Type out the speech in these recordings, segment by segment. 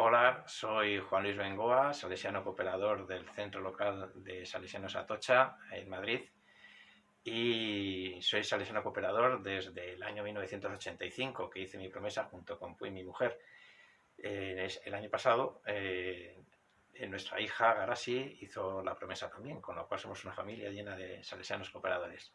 Hola, soy Juan Luis Bengoa, salesiano cooperador del Centro Local de Salesianos Atocha, en Madrid, y soy salesiano cooperador desde el año 1985, que hice mi promesa junto con Puy, mi mujer. el año pasado, eh, nuestra hija Garasi hizo la promesa también, con lo cual somos una familia llena de salesianos cooperadores.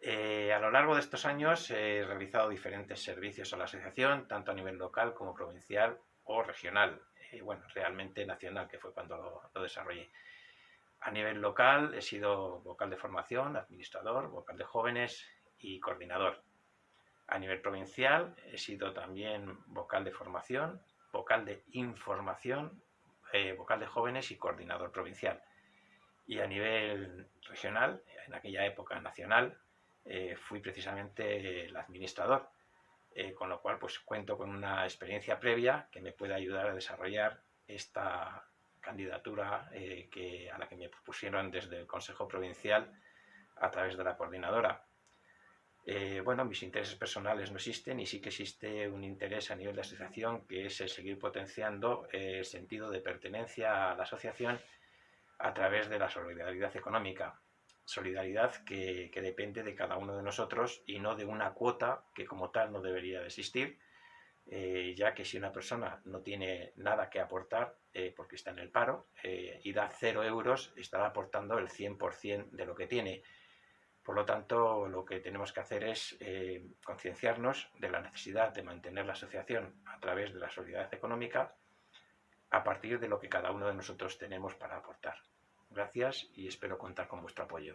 Eh, a lo largo de estos años he realizado diferentes servicios a la asociación, tanto a nivel local como provincial o regional, eh, bueno, realmente nacional, que fue cuando lo, desarrollé. A nivel local he sido vocal de formación, administrador, vocal de jóvenes y coordinador. A nivel provincial he sido también vocal de formación, vocal de información, eh, vocal de jóvenes y coordinador provincial. Y a nivel regional, en aquella época nacional, eh, fui precisamente el administrador, eh, con lo cual pues cuento con una experiencia previa que me puede ayudar a desarrollar esta candidatura eh, que, a la que me propusieron desde el Consejo Provincial a través de la coordinadora. bueno, mis intereses personales no existen y sí que existe un interés a nivel de asociación que es el seguir potenciando el sentido de pertenencia a la asociación a través de la solidaridad económica solidaridad que, depende de cada uno de nosotros y no de una cuota que como tal no debería de existir, eh, ya que si una persona no tiene nada que aportar eh, porque está en el paro eh, y da cero euros, estará aportando el 100% de lo que tiene. Por lo tanto, lo que tenemos que hacer es concienciarnos de la necesidad de mantener la asociación a través de la solidaridad económica a partir de lo que cada uno de nosotros tenemos para aportar. Gracias y espero contar con vuestro apoyo.